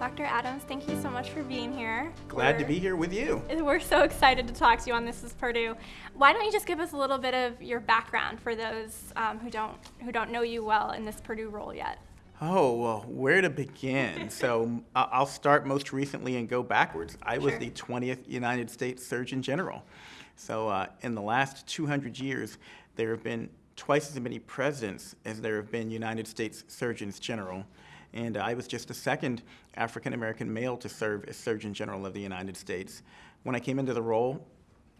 Dr. Adams, thank you so much for being here. Glad We're, to be here with you. We're so excited to talk to you on This is Purdue. Why don't you just give us a little bit of your background for those um, who don't who don't know you well in this Purdue role yet? Oh, well, where to begin? so I'll start most recently and go backwards. I was the 20th United States Surgeon General. So uh, in the last 200 years, there have been twice as many presidents as there have been United States Surgeons General and I was just the second African American male to serve as Surgeon General of the United States. When I came into the role,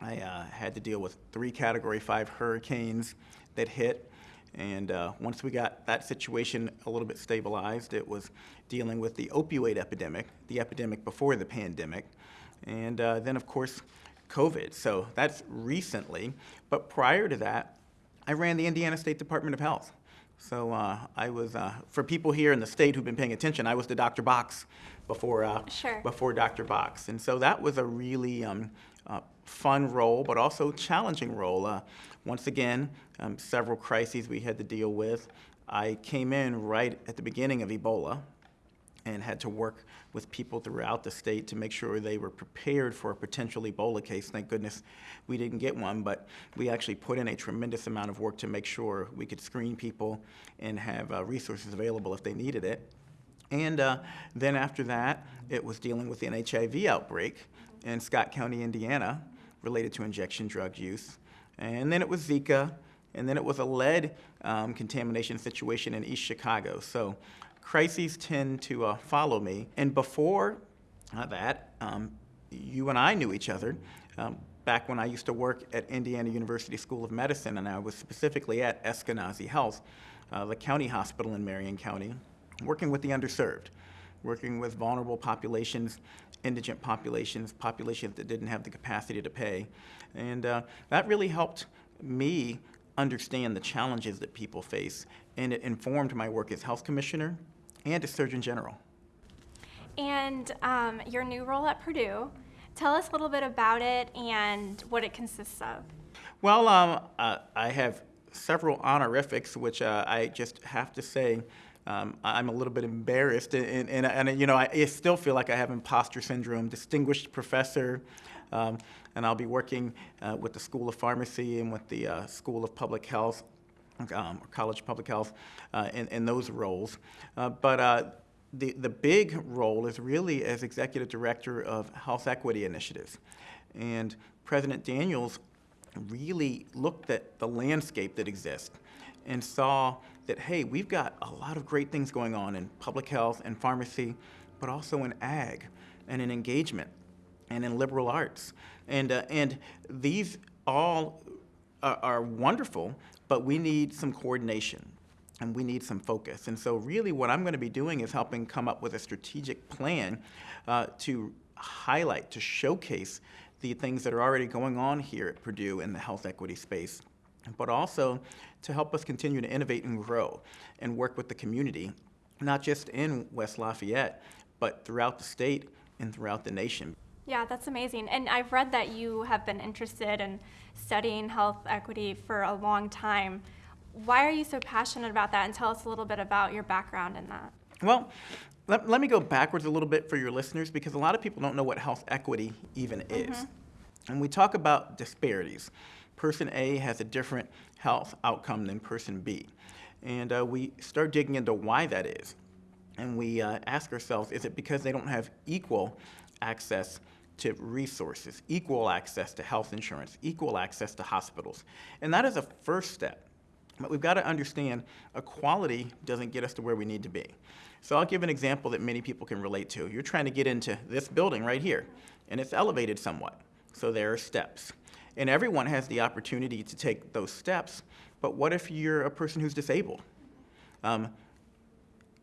I uh, had to deal with three Category 5 hurricanes that hit, and uh, once we got that situation a little bit stabilized, it was dealing with the opioid epidemic, the epidemic before the pandemic, and uh, then, of course, COVID. So that's recently, but prior to that, I ran the Indiana State Department of Health. So uh, I was, uh, for people here in the state who've been paying attention, I was the Dr. Box before, uh, sure. before Dr. Box. And so that was a really um, uh, fun role, but also challenging role. Uh, once again, um, several crises we had to deal with. I came in right at the beginning of Ebola, and had to work with people throughout the state to make sure they were prepared for a potential Ebola case. Thank goodness we didn't get one, but we actually put in a tremendous amount of work to make sure we could screen people and have uh, resources available if they needed it. And uh, then after that, it was dealing with an HIV outbreak in Scott County, Indiana, related to injection drug use. And then it was Zika, and then it was a lead um, contamination situation in East Chicago. So crises tend to uh, follow me. And before uh, that, um, you and I knew each other um, back when I used to work at Indiana University School of Medicine, and I was specifically at Eskenazi Health, uh, the county hospital in Marion County, working with the underserved, working with vulnerable populations, indigent populations, populations that didn't have the capacity to pay. And uh, that really helped me understand the challenges that people face, and it informed my work as health commissioner and as Surgeon General. And um, your new role at Purdue, tell us a little bit about it and what it consists of. Well, um, uh, I have several honorifics, which uh, I just have to say um, I'm a little bit embarrassed, and, and, and, you know, I still feel like I have imposter syndrome. Distinguished professor, um, and I'll be working uh, with the School of Pharmacy and with the uh, School of Public Health um, College Public Health uh, in, in, those roles. Uh, but uh, the, the big role is really as Executive Director of Health Equity Initiatives. And President Daniels really looked at the landscape that exists and saw that, hey, we've got a lot of great things going on in public health and pharmacy, but also in ag and in engagement and in liberal arts. And, uh, and these all are, are wonderful, but we need some coordination and we need some focus. And so really what I'm going to be doing is helping come up with a strategic plan uh, to highlight, to showcase the things that are already going on here at Purdue in the health equity space, but also to help us continue to innovate and grow and work with the community, not just in West Lafayette, but throughout the state and throughout the nation. Yeah, that's amazing. And I've read that you have been interested in studying health equity for a long time. Why are you so passionate about that? And tell us a little bit about your background in that. Well, let, let me go backwards a little bit for your listeners because a lot of people don't know what health equity even is. Mm -hmm. And we talk about disparities. Person A has a different health outcome than person B. And uh, we start digging into why that is. And we uh, ask ourselves, is it because they don't have equal access to resources, equal access to health insurance, equal access to hospitals. And that is a first step. But we've got to understand equality doesn't get us to where we need to be. So I'll give an example that many people can relate to. You're trying to get into this building right here, and it's elevated somewhat. So there are steps. And everyone has the opportunity to take those steps, but what if you're a person who's disabled? Um,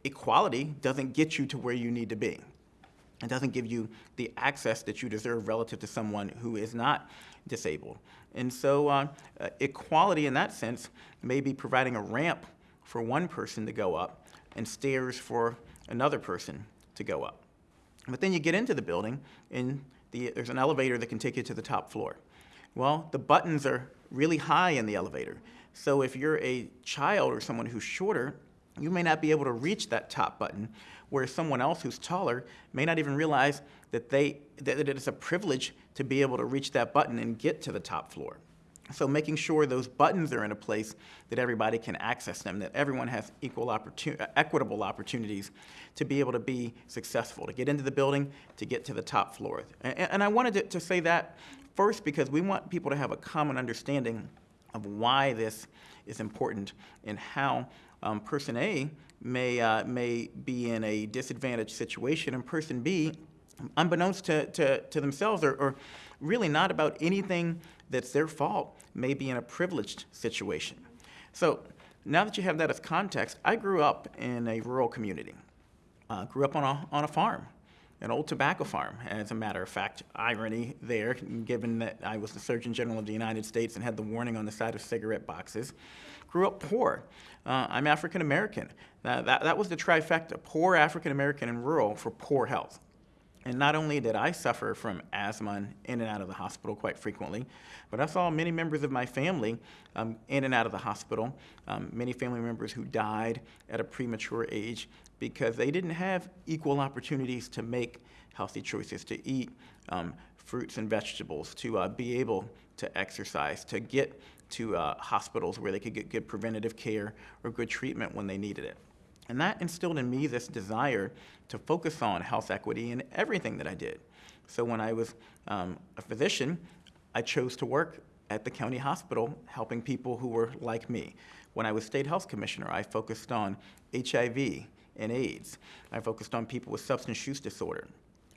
equality doesn't get you to where you need to be. It doesn't give you the access that you deserve relative to someone who is not disabled. And so uh, equality in that sense may be providing a ramp for one person to go up and stairs for another person to go up. But then you get into the building and the, there's an elevator that can take you to the top floor. Well, the buttons are really high in the elevator. So if you're a child or someone who's shorter, you may not be able to reach that top button, where someone else who's taller may not even realize that, they, that it is a privilege to be able to reach that button and get to the top floor. So making sure those buttons are in a place that everybody can access them, that everyone has equal opportun- uh, equitable opportunities to be able to be successful, to get into the building, to get to the top floor. And, and I wanted to, to say that first because we want people to have a common understanding of why this is important and how um, person A may, uh, may be in a disadvantaged situation and person B, unbeknownst to, to, to themselves or, or really not about anything that's their fault, may be in a privileged situation. So now that you have that as context, I grew up in a rural community. Uh, grew up on a, on a farm, an old tobacco farm, as a matter of fact. Irony there, given that I was the Surgeon General of the United States and had the warning on the side of cigarette boxes. Grew up poor. Uh, I'm African American. Uh, that, that was the trifecta poor African American and rural for poor health. And not only did I suffer from asthma in and out of the hospital quite frequently, but I saw many members of my family um, in and out of the hospital, um, many family members who died at a premature age because they didn't have equal opportunities to make healthy choices, to eat um, fruits and vegetables, to uh, be able to exercise, to get to uh, hospitals where they could get good preventative care or good treatment when they needed it. And that instilled in me this desire to focus on health equity in everything that I did. So when I was um, a physician, I chose to work at the county hospital helping people who were like me. When I was state health commissioner, I focused on HIV and AIDS. I focused on people with substance use disorder.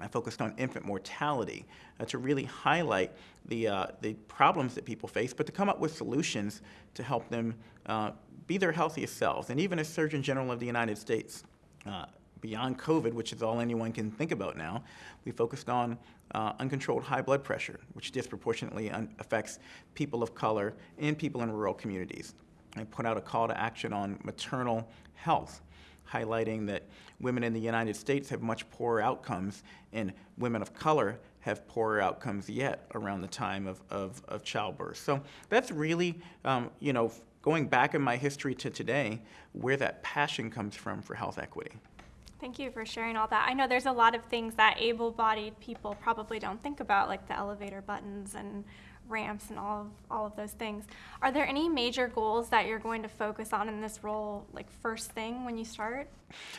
I focused on infant mortality uh, to really highlight the, uh, the problems that people face, but to come up with solutions to help them uh, be their healthiest selves. And even as Surgeon General of the United States, uh, beyond COVID, which is all anyone can think about now, we focused on uh, uncontrolled high blood pressure, which disproportionately affects people of color and people in rural communities. I put out a call to action on maternal health highlighting that women in the United States have much poorer outcomes and women of color have poorer outcomes yet around the time of, of, of childbirth. So that's really, um, you know, going back in my history to today, where that passion comes from for health equity. Thank you for sharing all that. I know there's a lot of things that able bodied people probably don't think about, like the elevator buttons and ramps and all of, all of those things. Are there any major goals that you're going to focus on in this role, like first thing when you start?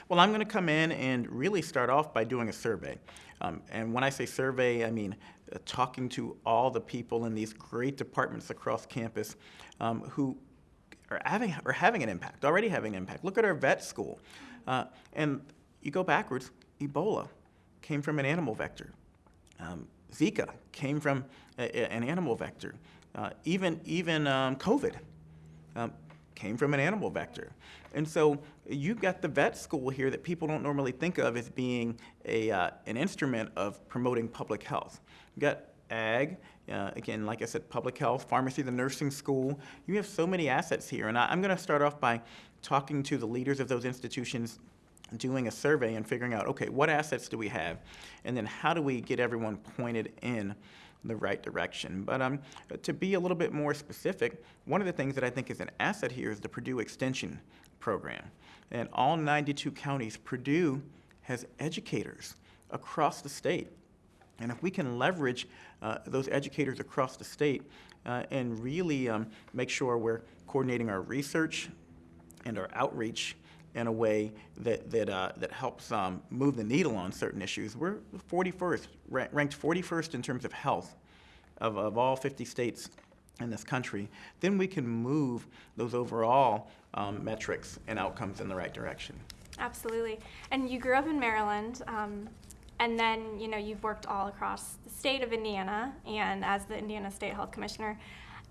Well, I'm going to come in and really start off by doing a survey. Um, and when I say survey, I mean uh, talking to all the people in these great departments across campus um, who are having, are having an impact, already having an impact. Look at our vet school. Uh, and you go backwards, Ebola came from an animal vector. Um, Zika came from a, a, an animal vector. Uh, even even um, COVID um, came from an animal vector. And so you've got the vet school here that people don't normally think of as being a, uh, an instrument of promoting public health. You've got ag, uh, again, like I said, public health, pharmacy, the nursing school. You have so many assets here. And I, I'm going to start off by talking to the leaders of those institutions doing a survey and figuring out, okay, what assets do we have? And then how do we get everyone pointed in the right direction? But um, to be a little bit more specific, one of the things that I think is an asset here is the Purdue Extension Program. And all 92 counties, Purdue has educators across the state. And if we can leverage uh, those educators across the state uh, and really um, make sure we're coordinating our research and our outreach in a way that, that, uh, that helps um, move the needle on certain issues. We're 41st, ranked 41st in terms of health of, of all 50 states in this country. Then we can move those overall um, metrics and outcomes in the right direction. Absolutely. And you grew up in Maryland. Um, and then, you know, you've worked all across the state of Indiana and as the Indiana State Health Commissioner.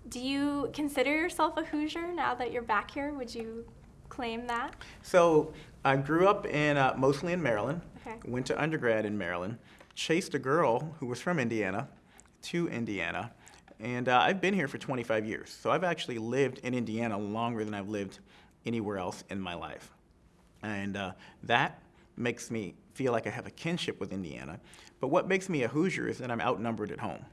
Do you consider yourself a Hoosier now that you're back here? Would you claim that? So I grew up in uh, mostly in Maryland. Okay. Went to undergrad in Maryland. Chased a girl who was from Indiana to Indiana, and uh, I've been here for 25 years. So I've actually lived in Indiana longer than I've lived anywhere else in my life, and uh, that makes me feel like I have a kinship with Indiana. But what makes me a Hoosier is that I'm outnumbered at home.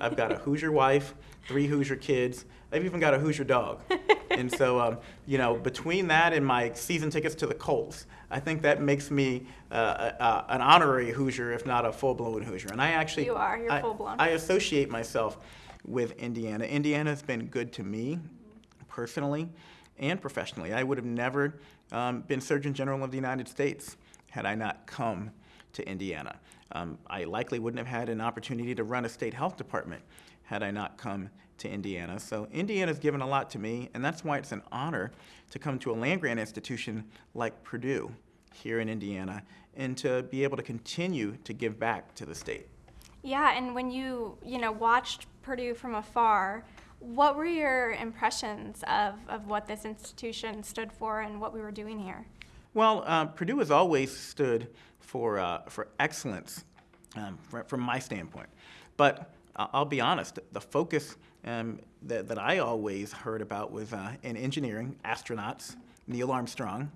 I've got a Hoosier wife, three Hoosier kids. I've even got a Hoosier dog. and so, um, you know, between that and my season tickets to the Colts, I think that makes me uh, uh, an honorary Hoosier, if not a full-blown Hoosier. And I actually, You are. You're I- full-blown. I associate myself with Indiana. Indiana's been good to me personally and professionally. I would have never um, been Surgeon General of the United States had I not come to Indiana. Um, I likely wouldn't have had an opportunity to run a state health department had I not come to Indiana. So Indiana's given a lot to me, and that's why it's an honor to come to a land-grant institution like Purdue here in Indiana and to be able to continue to give back to the state. Yeah, and when you, you know, watched Purdue from afar, what were your impressions of, of what this institution stood for and what we were doing here? Well, uh, Purdue has always stood for, uh, for excellence um, fr- from my standpoint. But I- I'll be honest, the focus um, that, that I always heard about was uh, in engineering, astronauts, Neil Armstrong,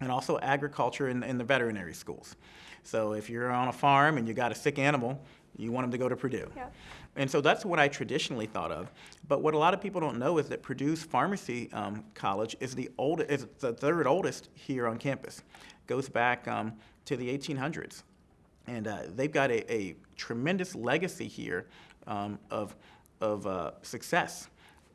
and also agriculture in, in the veterinary schools. So if you're on a farm and you got a sick animal, you want them to go to Purdue. Yep. And so that's what I traditionally thought of. But what a lot of people don't know is that Purdue's pharmacy um, college is the old, is the third oldest here on campus. Goes back um, to the 1800s, and uh, they've got a, a tremendous legacy here um, of of uh, success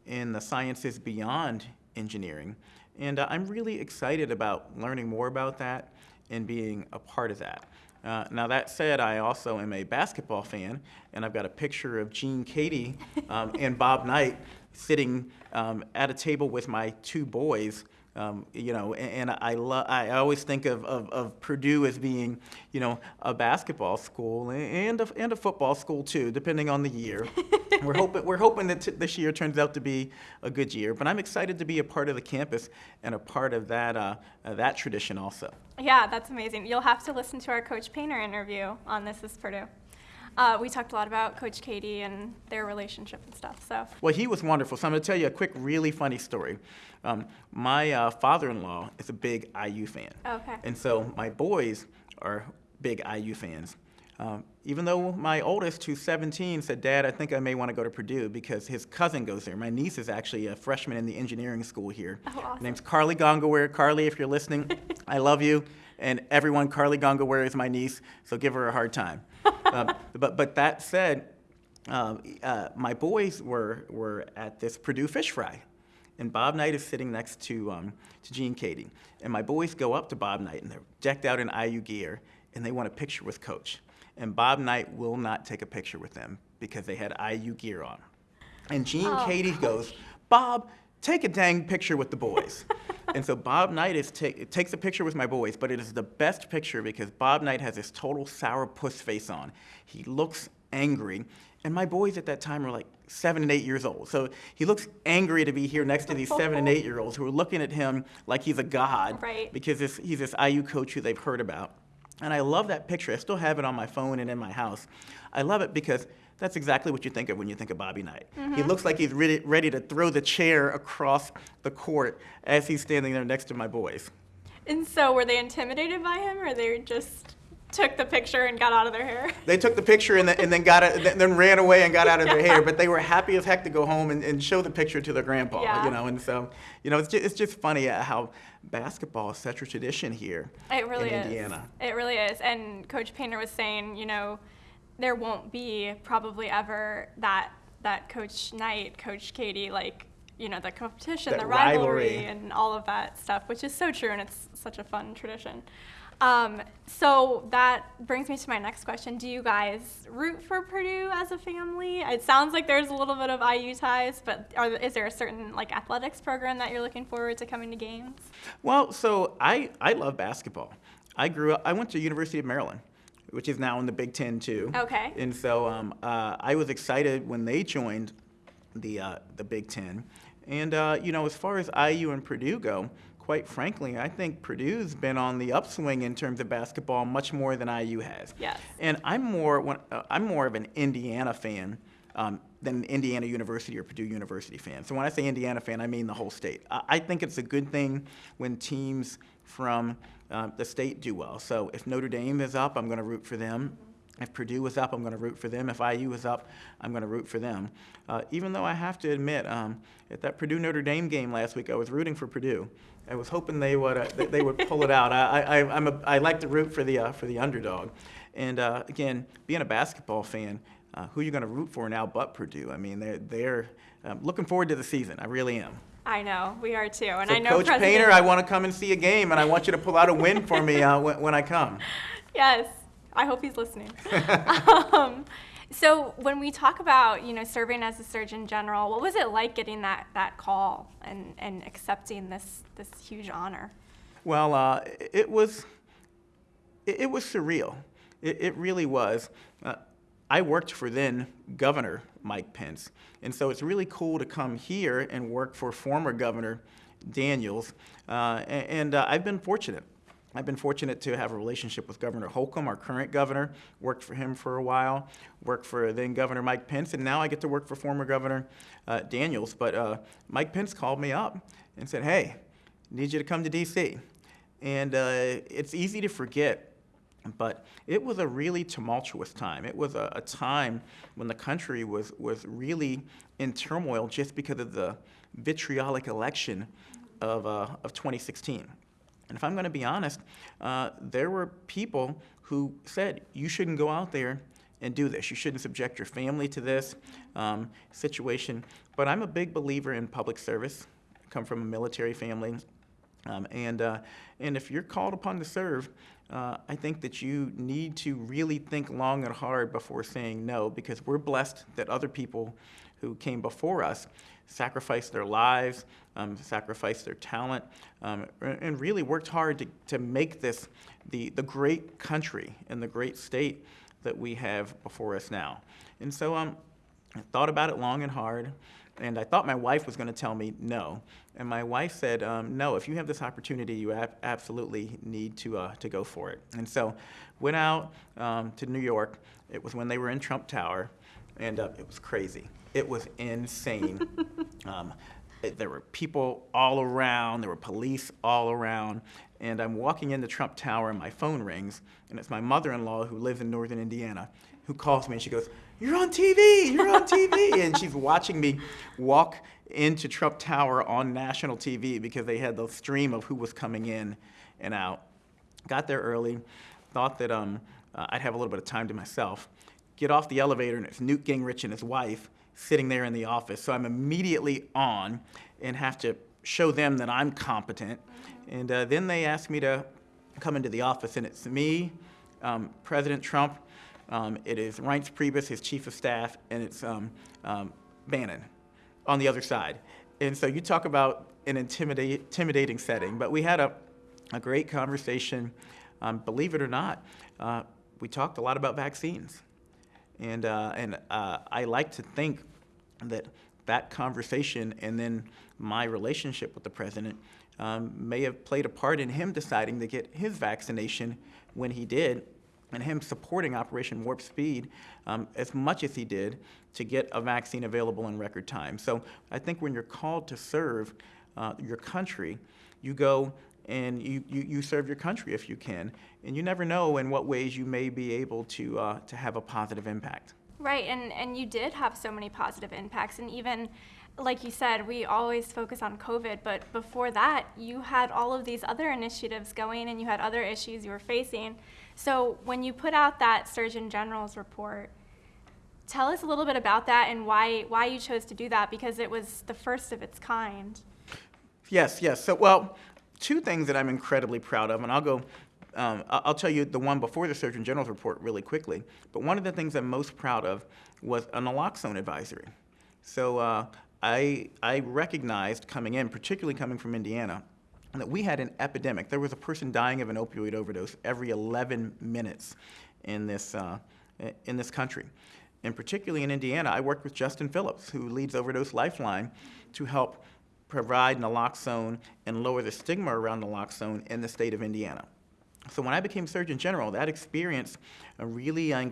in the sciences beyond engineering. And uh, I'm really excited about learning more about that and being a part of that. Uh, now, that said, I also am a basketball fan, and I've got a picture of Gene Keady um, and Bob Knight sitting um, at a table with my two boys. Um, you know, and, and I, lo- I always think of, of, of Purdue as being, you know, a basketball school and a, and a football school too, depending on the year. we're hoping we're hoping that t- this year turns out to be a good year. But I'm excited to be a part of the campus and a part of that uh, uh, that tradition also. Yeah, that's amazing. You'll have to listen to our Coach Painter interview on This is Purdue. Uh, we talked a lot about Coach Keady and their relationship and stuff. So, Well, he was wonderful. So I'm going to tell you a quick, really funny story. Um, my uh, father-in-law is a big IU fan. Okay. And so my boys are big IU fans. Um, even though my oldest, who's 17, said, Dad, I think I may want to go to Purdue because his cousin goes there. My niece is actually a freshman in the engineering school here. Oh, awesome. Her name's Carly Gongaware. Carly, if you're listening, I love you. And everyone, Carly Gongaware is my niece, so give her a hard time. Um, but, but that said, um, uh, my boys were, were at this Purdue fish fry. And Bob Knight is sitting next to, um, to Gene Keady. And my boys go up to Bob Knight, and they're decked out in IU gear, and they want a picture with Coach. And Bob Knight will not take a picture with them because they had IU gear on. And Gene Oh, Keady goes, Bob, take a dang picture with the boys. and so Bob Knight is ta- takes a picture with my boys, but it is the best picture because Bob Knight has this total sour puss face on. He looks angry. And my boys at that time were like seven and eight years old. So he looks angry to be here next to these seven and eight year olds who are looking at him like he's a god Right. because this, he's this IU coach who they've heard about. And I love that picture. I still have it on my phone and in my house. I love it because that's exactly what you think of when you think of Bobby Knight. He mm-hmm. looks like he's ready, ready to throw the chair across the court as he's standing there next to my boys. and so were they intimidated by him, or they just took the picture and got out of their hair? They took the picture and, then- and then got it, then ran away and got out of their hair. But they were happy as heck to go home and, and show the picture to their grandpa. Yeah. You know, and so you know, it's just, it's just funny how basketball is such a tradition here It really in is. Indiana. It really is. And Coach Painter was saying, you know, there won't be probably ever that that Coach Knight, Coach Keady, like you know, the competition, That the rivalry, rivalry. and all of that stuff, which is so true, and it's such a fun tradition. Um, so that brings me to my next question. Do you guys root for Purdue as a family? It sounds like there's a little bit of IU ties, but are, is there a certain like athletics program that you're looking forward to coming to games? Well, so I, I love basketball. I grew up, I went to University of Maryland, which is now in the Big Ten too. Okay. And so um, uh, I was excited when they joined the, uh, the Big Ten. And, uh, you know, as far as IU and Purdue go, quite frankly, I think Purdue's been on the upswing in terms of basketball much more than IU has. Yes. And I'm more, when- uh, I'm more of an Indiana fan um, than an Indiana University or Purdue University fan. So when I say Indiana fan, I mean the whole state. I, I think it's a good thing when teams from uh, the state do well. So if Notre Dame is up, I'm going to root for them. If Purdue was up, I'm going to root for them. If IU was up, I'm going to root for them. Uh, even though I have to admit, um, at that Purdue Notre Dame game last week, I was rooting for Purdue. I was hoping they would uh, they would pull it out. I, I, I'm a, I like to root for the uh, for the underdog. And uh, again, being a basketball fan, uh, who are you going to root for now but Purdue? I mean, they're they're um, looking forward to the season. I really am. I know we are too, and So I know Coach President- Painter, I want to come and see a game, and I want you to pull out a win for me uh, when, when I come. Yes, I hope he's listening. um, so when we talk about you know serving as a Surgeon General, what was it like getting that that call and and accepting this this huge honor? Well, uh, it was it, it was surreal. It, it really was. Uh, I worked for then Governor Mike Pence, and so it's really cool to come here and work for former Governor Daniels. Uh, and uh, I've been fortunate. I've been fortunate to have a relationship with Governor Holcomb, our current governor. Worked for him for a while. Worked for then Governor Mike Pence, and now I get to work for former Governor uh, Daniels. But uh, Mike Pence called me up and said, "Hey, need you to come to D.C." And uh, it's easy to forget but it was a really tumultuous time. It was a, a time when the country was, was really in turmoil just because of the vitriolic election of, uh, of 2016. And if I'm going to be honest, uh, there were people who said, you shouldn't go out there and do this. You shouldn't subject your family to this um, situation. But I'm a big believer in public service. I come from a military family. Um, and, uh, and if you're called upon to serve, uh, I think that you need to really think long and hard before saying no, because we're blessed that other people who came before us sacrificed their lives, um, sacrificed their talent, um, and really worked hard to, to make this the, the great country and the great state that we have before us now. And so um, I thought about it long and hard, and I thought my wife was going to tell me no. And my wife said, um, no, if you have this opportunity, you ab- absolutely need to, uh, to go for it. And so went out um, to New York. It was when they were in Trump Tower, and uh, it was crazy. It was insane. um, it- there were people all around, there were police all around, and I'm walking into Trump Tower and my phone rings, and it's my mother-in-law who lives in northern Indiana who calls me and she goes, you're on TV, you're on TV. and she's watching me walk into Trump Tower on national TV because they had the stream of who was coming in and out. Got there early, thought that um, uh, I'd have a little bit of time to myself. Get off the elevator and it's Newt Gingrich and his wife sitting there in the office. So I'm immediately on and have to show them that I'm competent. And uh, then they ask me to come into the office, and it's me, um, President Trump, um, it is Reince Priebus, his chief of staff, and it's um, um, Bannon on the other side. And so you talk about an intimidating setting, but we had a, a great conversation. Um, believe it or not, uh, we talked a lot about vaccines. And, uh, and uh, I like to think that that conversation and then my relationship with the president um, may have played a part in him deciding to get his vaccination when he did and him supporting Operation Warp Speed um, as much as he did to get a vaccine available in record time. So I think when you're called to serve uh, your country, you go and you, you, you serve your country if you can. And you never know in what ways you may be able to, uh, to have a positive impact. Right, and and you did have so many positive impacts, and even like you said, we always focus on COVID, but before that, you had all of these other initiatives going, and you had other issues you were facing. So when you put out that Surgeon General's report, tell us a little bit about that and why why you chose to do that because it was the first of its kind. Yes, yes. So, well, two things that I'm incredibly proud of, and I'll go. Um, I'll tell you the one before the Surgeon General's report really quickly. But one of the things I'm most proud of was a naloxone advisory. So uh, I I recognized coming in, particularly coming from Indiana, that we had an epidemic. There was a person dying of an opioid overdose every 11 minutes in this uh, in this country. And particularly in Indiana, I worked with Justin Phillips, who leads Overdose Lifeline, to help provide naloxone and lower the stigma around naloxone in the state of Indiana. So when I became Surgeon General, that experience really uh,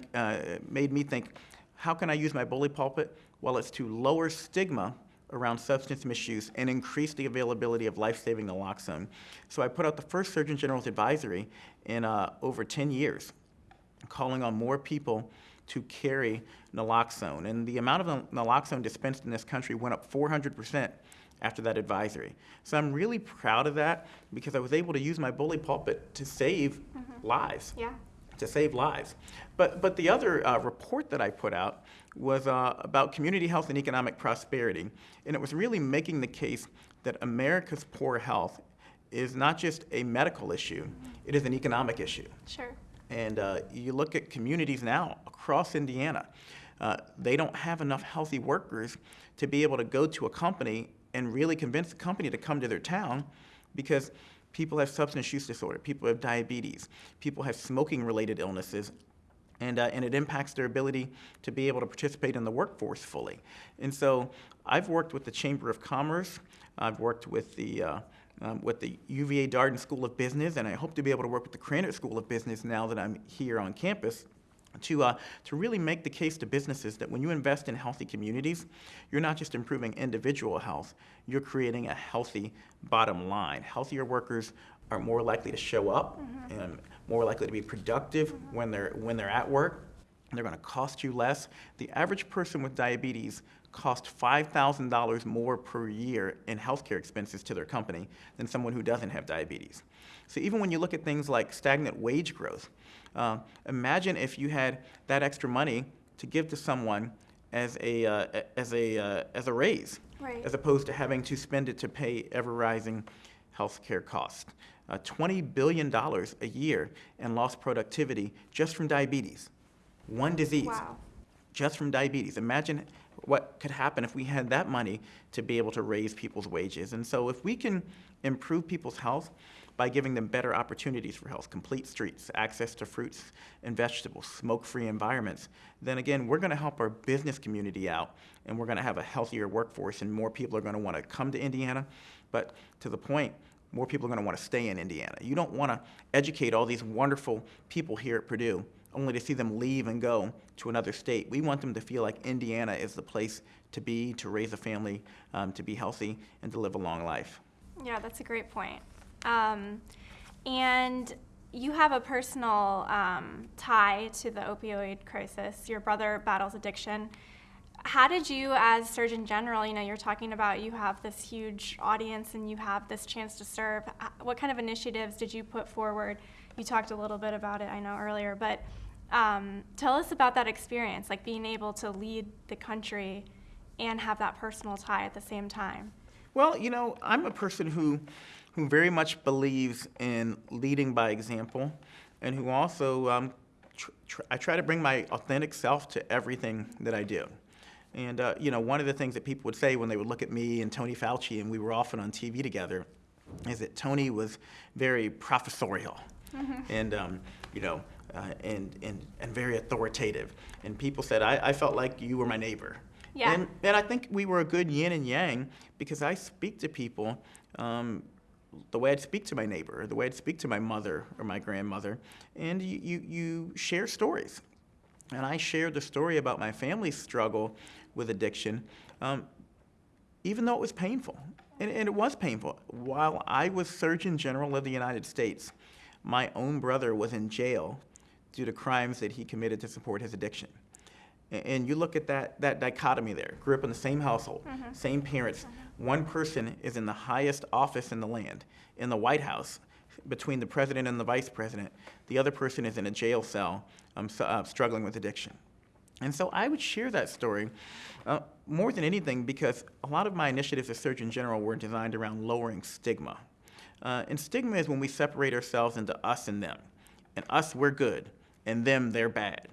made me think, how can I use my bully pulpit? Well, it's to lower stigma around substance misuse and increase the availability of life-saving naloxone. So I put out the first Surgeon General's advisory in uh, over 10 years. calling on more people to carry naloxone. And the amount of naloxone dispensed in this country went up 400% after that advisory. So I'm really proud of that because I was able to use my bully pulpit to save lives Yeah. To save lives. But, but the other uh, report that I put out was uh, about community health and economic prosperity. And it was really making the case that America's poor health is not just a medical issue, it is an economic issue. Sure. And uh, you look at communities now across Indiana, uh, they don't have enough healthy workers to be able to go to a company and really convince the company to come to their town because people have substance use disorder, people have diabetes, people have smoking related illnesses. And, uh, and it impacts their ability to be able to participate in the workforce fully. And so I've worked with the Chamber of Commerce, I've worked with the, uh, um, with the UVA Darden School of Business, and I hope to be able to work with the Krannert School of Business now that I'm here on campus to, uh, to really make the case to businesses that when you invest in healthy communities, you're not just improving individual health, you're creating a healthy bottom line. Healthier workers are more likely to show up and more likely to be productive when, they're, when they're at work. They're going to cost you less. The average person with diabetes costs $5,000 more per year in healthcare expenses to their company than someone who doesn't have diabetes. So even when you look at things like stagnant wage growth, uh, imagine if you had that extra money to give to someone as a, uh, as a, uh, as a raise, Right. as opposed to having to spend it to pay ever rising healthcare costs. Uh, $20 billion a year in lost productivity just from diabetes. One disease Wow. just from diabetes. Imagine what could happen if we had that money to be able to raise people's wages. And so, if we can improve people's health by giving them better opportunities for health, complete streets, access to fruits and vegetables, smoke free environments, then again, we're going to help our business community out and we're going to have a healthier workforce, and more people are going to want to come to Indiana. But to the point, more people are going to want to stay in Indiana. You don't want to educate all these wonderful people here at Purdue only to see them leave and go to another state. We want them to feel like Indiana is the place to be, to raise a family, um, to be healthy, and to live a long life. Yeah, that's a great point. Um, and you have a personal um, tie to the opioid crisis. Your brother battles addiction. How did you, as Surgeon General, you know, you're talking about you have this huge audience and you have this chance to serve. What kind of initiatives did you put forward? You talked a little bit about it, I know, earlier, but um, tell us about that experience, like being able to lead the country and have that personal tie at the same time. Well, you know, I'm a person who, who very much believes in leading by example, and who also um, tr- tr- I try to bring my authentic self to everything that I do. And uh, you know, one of the things that people would say when they would look at me and Tony Fauci, and we were often on TV together, is that Tony was very professorial, and um, you know, uh, and, and and very authoritative. And people said I, I felt like you were my neighbor. Yeah. And, and I think we were a good yin and yang because I speak to people um, the way I'd speak to my neighbor, or the way I'd speak to my mother or my grandmother, and you, you, you share stories. And I shared the story about my family's struggle with addiction, um, even though it was painful. And, and it was painful. While I was Surgeon General of the United States, my own brother was in jail due to crimes that he committed to support his addiction. And you look at that, that dichotomy there. Grew up in the same household, same parents. One person is in the highest office in the land, in the White House, between the president and the vice president. The other person is in a jail cell, um, s- uh, struggling with addiction. And so I would share that story uh, more than anything because a lot of my initiatives as Surgeon General were designed around lowering stigma. Uh, and stigma is when we separate ourselves into us and them. And us, we're good, and them, they're bad.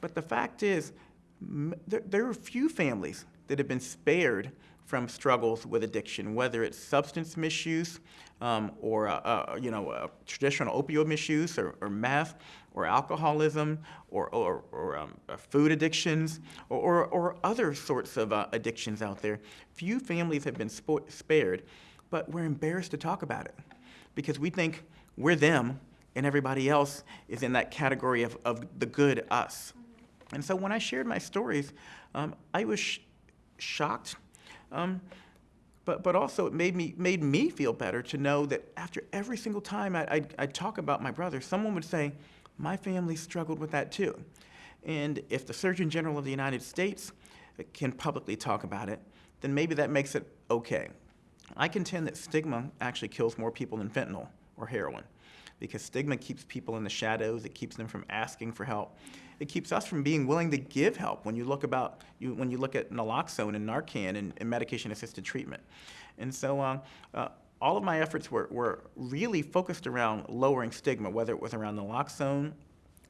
But the fact is, there, there are few families that have been spared from struggles with addiction, whether it's substance misuse um, or uh, uh, you know uh, traditional opioid misuse or, or meth or alcoholism or, or, or um, uh, food addictions or, or, other sorts of uh, addictions out there. Few families have been spared, but we're embarrassed to talk about it because we think we're them and everybody else is in that category of, of the good us. And so when I shared my stories, um, I was sh- shocked, um, but, but also it made me, made me feel better to know that after every single time I, I'd, I'd talk about my brother, someone would say, my family struggled with that too. And if the Surgeon General of the United States can publicly talk about it, then maybe that makes it okay. I contend that stigma actually kills more people than fentanyl or heroin because stigma keeps people in the shadows, it keeps them from asking for help. It keeps us from being willing to give help when you look about you when you look at naloxone and Narcan and, and medication-assisted treatment. And so uh, uh, all of my efforts were, were really focused around lowering stigma, whether it was around naloxone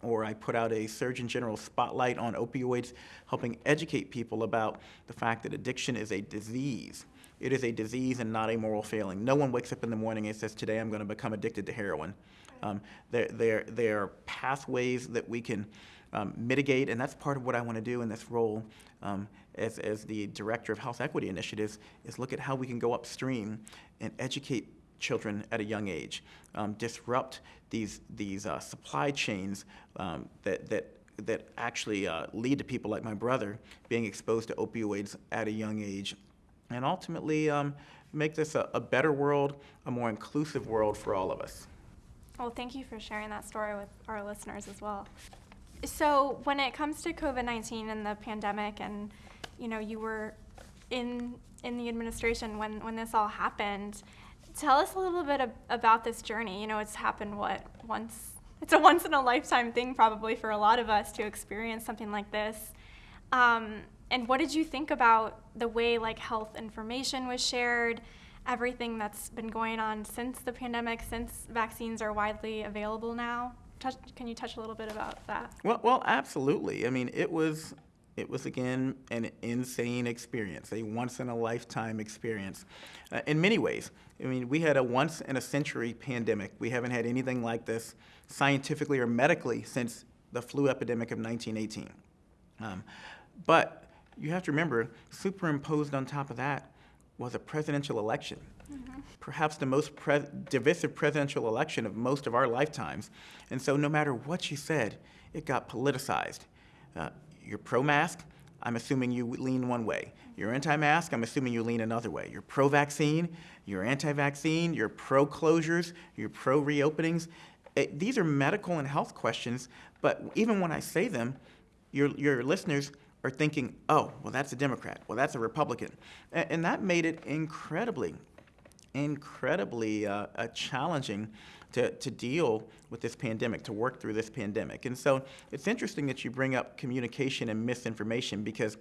or I put out a Surgeon General spotlight on opioids, helping educate people about the fact that addiction is a disease. It is a disease and not a moral failing. No one wakes up in the morning and says, today I'm going to become addicted to heroin. Um, there, there, there are pathways that we can um, mitigate, and that's part of what I want to do in this role um, as, as the Director of Health Equity Initiatives, is look at how we can go upstream and educate children at a young age, um, disrupt these, these uh, supply chains um, that, that, that actually uh, lead to people like my brother being exposed to opioids at a young age, and ultimately um, make this a, a better world, a more inclusive world for all of us. Well, thank you for sharing that story with our listeners as well. So, when it comes to COVID 19 and the pandemic, and you know, you were in in the administration when, when this all happened, tell us a little bit ab- about this journey. You know, it's happened what once. It's a once in a lifetime thing, probably for a lot of us to experience something like this. Um, and what did you think about the way like health information was shared? everything that's been going on since the pandemic, since vaccines are widely available now. Touch, can you touch a little bit about that? Well, well, absolutely. I mean, it was, it was again an insane experience, a once in a lifetime experience, uh, in many ways. I mean, we had a once in a century pandemic. We haven't had anything like this scientifically or medically since the flu epidemic of 1918. Um, but you have to remember, superimposed on top of that was a presidential election, mm-hmm. perhaps the most pre- divisive presidential election of most of our lifetimes. And so, no matter what you said, it got politicized. Uh, you're pro mask, I'm assuming you lean one way. You're anti mask, I'm assuming you lean another way. You're pro vaccine, you're anti vaccine, you're pro closures, you're pro reopenings. It, these are medical and health questions, but even when I say them, your, your listeners are thinking, oh, well, that's a Democrat, well, that's a Republican. And, and that made it incredibly, incredibly uh, uh, challenging to, to deal with this pandemic, to work through this pandemic. And so it's interesting that you bring up communication and misinformation because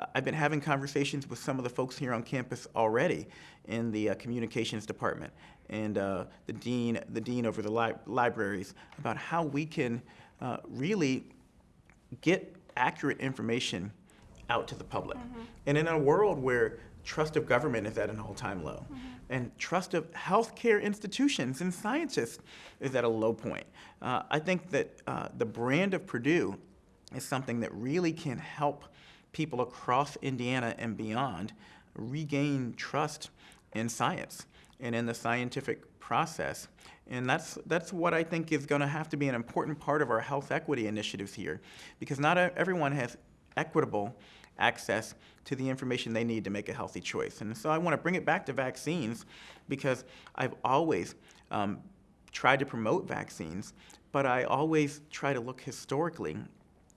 uh, I've been having conversations with some of the folks here on campus already in the uh, communications department and uh, the dean, the dean over the li- libraries about how we can uh, really get accurate information out to the public. Mm-hmm. And in a world where trust of government is at an all time low, mm-hmm. and trust of healthcare institutions and scientists is at a low point, uh, I think that uh, the brand of Purdue is something that really can help people across Indiana and beyond regain trust in science and in the scientific process. And that's, that's what I think is going to have to be an important part of our health equity initiatives here, because not everyone has equitable access to the information they need to make a healthy choice. And so I want to bring it back to vaccines, because I've always um, tried to promote vaccines, but I always try to look historically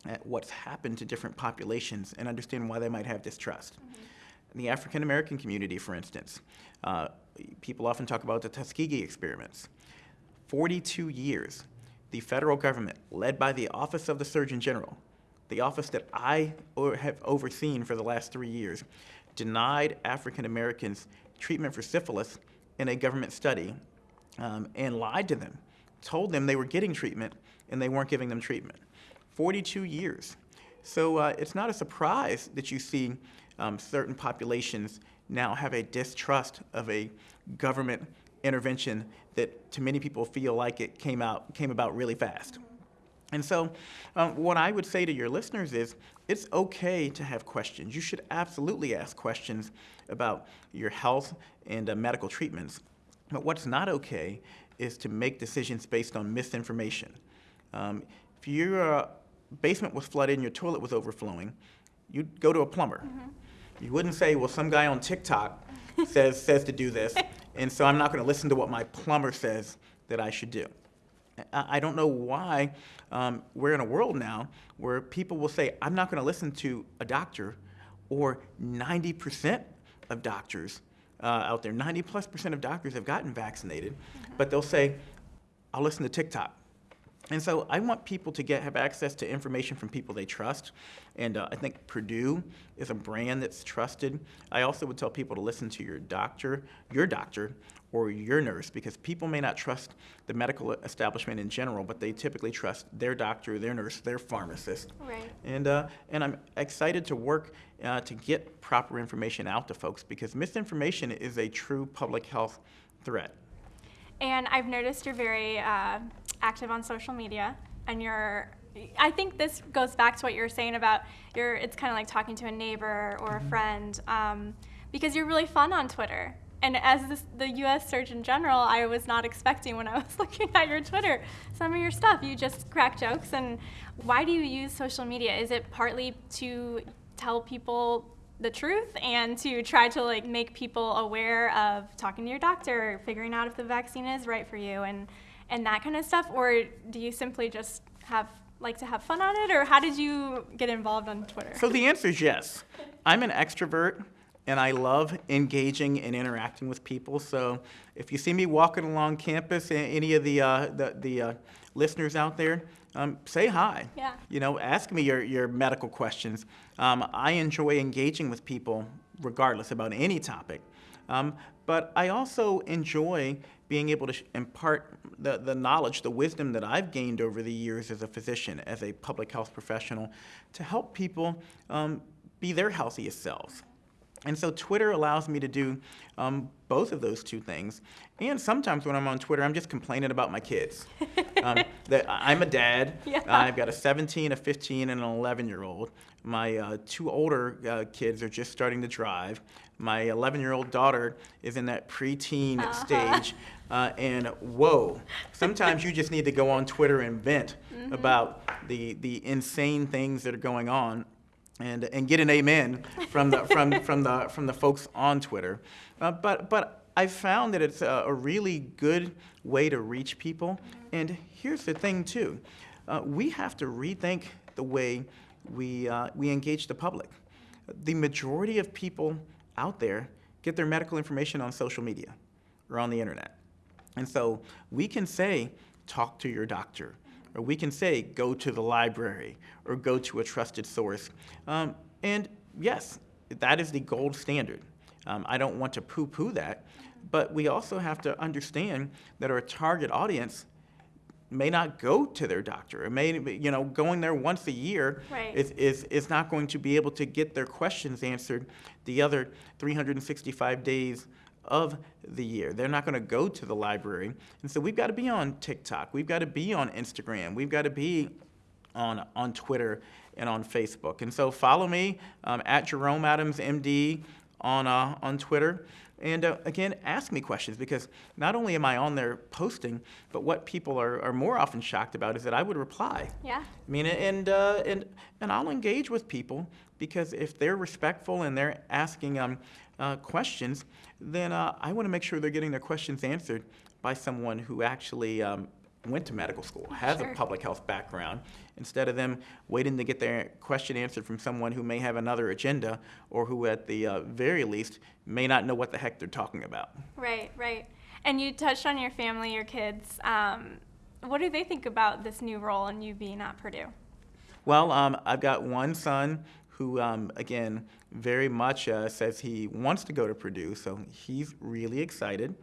at what's happened to different populations and understand why they might have distrust. Mm-hmm. In the African American community, for instance, uh, people often talk about the Tuskegee experiments. 42 years, the federal government, led by the Office of the Surgeon General, the office that I have overseen for the last three years, denied African Americans treatment for syphilis in a government study um, and lied to them, told them they were getting treatment and they weren't giving them treatment. 42 years. So uh, it's not a surprise that you see um, certain populations now have a distrust of a government intervention that to many people feel like it came out came about really fast. And so, um, what I would say to your listeners is it's okay to have questions. You should absolutely ask questions about your health and uh, medical treatments. But what's not okay is to make decisions based on misinformation. Um, if your uh, basement was flooded and your toilet was overflowing, you'd go to a plumber. Mm-hmm. You wouldn't say, well, some guy on TikTok says, says to do this, and so I'm not going to listen to what my plumber says that I should do. I I don't know why um, we're in a world now where people will say, I'm not going to listen to a doctor, or 90% of doctors uh, out there, 90 plus percent of doctors have gotten vaccinated, but they'll say, I'll listen to TikTok. And so I want people to get have access to information from people they trust, and uh, I think Purdue is a brand that's trusted. I also would tell people to listen to your doctor, your doctor, or your nurse, because people may not trust the medical establishment in general, but they typically trust their doctor, their nurse, their pharmacist. Right. And uh, and I'm excited to work uh, to get proper information out to folks because misinformation is a true public health threat. And I've noticed you're very uh, active on social media, and you're. I think this goes back to what you were saying about your. It's kind of like talking to a neighbor or a friend, um, because you're really fun on Twitter. And as this, the U.S. Surgeon General, I was not expecting when I was looking at your Twitter some of your stuff. You just crack jokes. And why do you use social media? Is it partly to tell people the truth and to try to like make people aware of talking to your doctor, figuring out if the vaccine is right for you, and and that kind of stuff, or do you simply just have like to have fun on it, or how did you get involved on Twitter? So the answer is yes. I'm an extrovert and I love engaging and interacting with people. So if you see me walking along campus, any of the, uh, the, the uh, listeners out there, um, say hi. Yeah. You know, ask me your, your medical questions. Um, I enjoy engaging with people regardless about any topic. Um, but I also enjoy being able to impart the, the knowledge, the wisdom that I've gained over the years as a physician, as a public health professional, to help people um, be their healthiest selves. And so Twitter allows me to do um, both of those two things. And sometimes when I'm on Twitter, I'm just complaining about my kids. um, that I'm a dad. Yeah. I've got a 17, a 15, and an 11 year old. My uh, two older uh, kids are just starting to drive. My 11 year old daughter is in that preteen Uh-huh. stage. Uh, and whoa, sometimes you just need to go on Twitter and vent Mm-hmm. about the, the insane things that are going on and and get an amen from the from from the from the folks on Twitter. Uh, but but I found that it's a, a really good way to reach people. And here's the thing too, uh, we have to rethink the way we uh, we engage the public. The majority of people out there get their medical information on social media or on the internet. And so we can say, talk to your doctor, or we can say, go to the library, or go to a trusted source. Um, and yes, that is the gold standard. Um, I don't want to poo poo that, but we also have to understand that our target audience may not go to their doctor. It may, you know, going there once a year Right. is, is, is not going to be able to get their questions answered the other 365 days of the year. They're not going to go to the library. And so we've got to be on TikTok. We've got to be on Instagram. We've got to be on, on Twitter and on Facebook. And so follow me um, at Jerome Adams MD on, uh, on Twitter. And uh, again, ask me questions because not only am I on there posting, but what people are, are more often shocked about is that I would reply. yeah. I mean, and, uh, and, and I'll engage with people because if they're respectful and they're asking um, uh, questions, then uh, I want to make sure they're getting their questions answered by someone who actually um, went to medical school, has Sure. a public health background, instead of them waiting to get their question answered from someone who may have another agenda or who, at the uh, very least, may not know what the heck they're talking about. Right, right. And you touched on your family, your kids. Um, what do they think about this new role and you being at Purdue? Well, um, I've got one son who, um, again, very much uh, says he wants to go to Purdue, so he's really excited.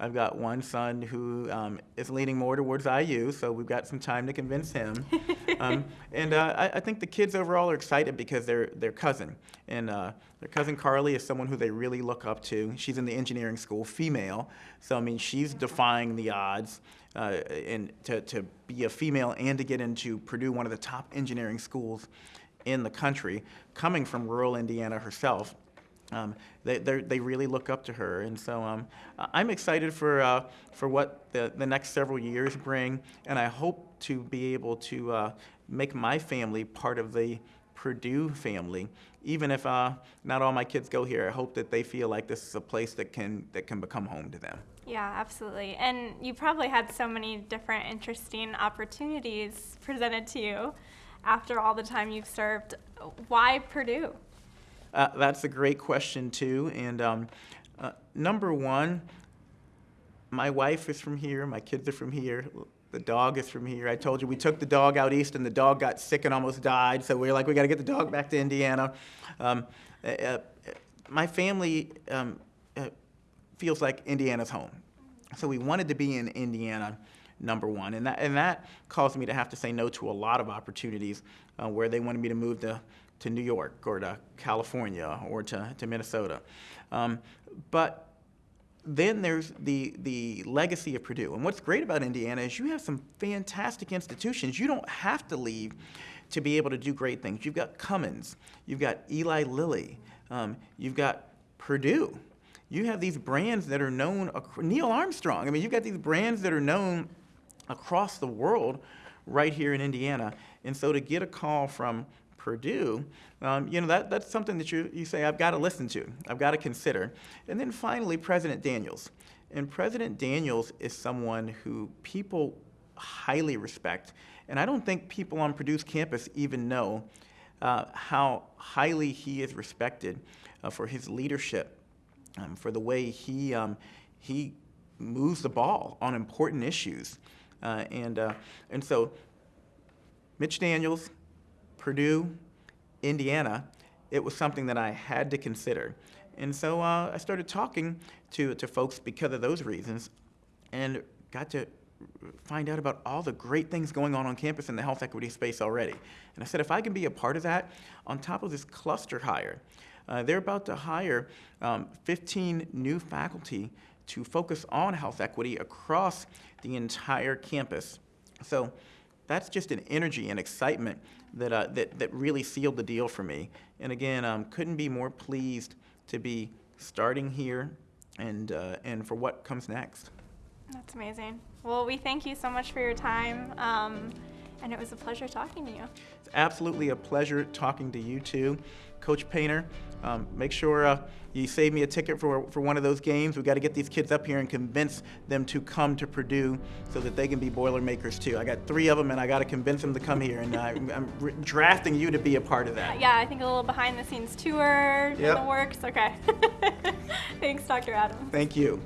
I've got one son who um, is leaning more towards IU, so we've got some time to convince him. um, and uh, I, I think the kids overall are excited because their their cousin and uh, their cousin Carly is someone who they really look up to. She's in the engineering school, female, so I mean she's defying the odds. Uh, and to, to be a female and to get into Purdue, one of the top engineering schools in the country, coming from rural Indiana herself, um, they they're- really look up to her, and so um, I'm excited for uh, for what the, the next several years bring, and I hope to be able to uh, make my family part of the Purdue family. Even if uh, not all my kids go here, I hope that they feel like this is a place that can that can become home to them. Yeah, absolutely. And you probably had so many different interesting opportunities presented to you after all the time you've served. Why Purdue? Uh, that's a great question, too. And um, uh, number one, my wife is from here, my kids are from here, the dog is from here. I told you we took the dog out east and the dog got sick and almost died, so we are like, we got to get the dog back to Indiana. Um, uh, uh, my family um, uh, feels like Indiana's home. So we wanted to be in Indiana, number one. And that, and that caused me to have to say no to a lot of opportunities uh, where they wanted me to move to, to New York or to California or to, to Minnesota. Um, but then there's the, the legacy of Purdue. And what's great about Indiana is you have some fantastic institutions. You don't have to leave to be able to do great things. You've got Cummins, you've got Eli Lilly, um, you've got Purdue. You have these brands that are known, Neil Armstrong. I mean, you've got these brands that are known across the world right here in Indiana. And so to get a call from Purdue, um, you know, that, that's something that you, you say, I've got to listen to, I've got to consider. And then finally, President Daniels. And President Daniels is someone who people highly respect. And I don't think people on Purdue's campus even know uh, how highly he is respected uh, for his leadership, um, for the way he, um, he moves the ball on important issues. Uh, and, uh, and so, Mitch Daniels, Purdue, Indiana, it was something that I had to consider. And so uh, I started talking to, to folks because of those reasons and got to find out about all the great things going on on campus in the health equity space already. And I said, if I can be a part of that, on top of this cluster hire, uh, they're about to hire um, 15 new faculty to focus on health equity across the entire campus. So that's just an energy and excitement that, uh, that, that really sealed the deal for me. And again, um, couldn't be more pleased to be starting here and, uh, and for what comes next. That's amazing. Well, we thank you so much for your time. Um, and it was a pleasure talking to you. It's absolutely a pleasure talking to you too. Coach Painter, um, make sure uh, you save me a ticket for, for one of those games. We've got to get these kids up here and convince them to come to Purdue so that they can be Boilermakers too. I got three of them and I got to convince them to come here. And I, am drafting you to be a part of that. Yeah, I think a little behind the scenes tour yep. in the works. Okay. Thanks, Dr. Adam. Thank you.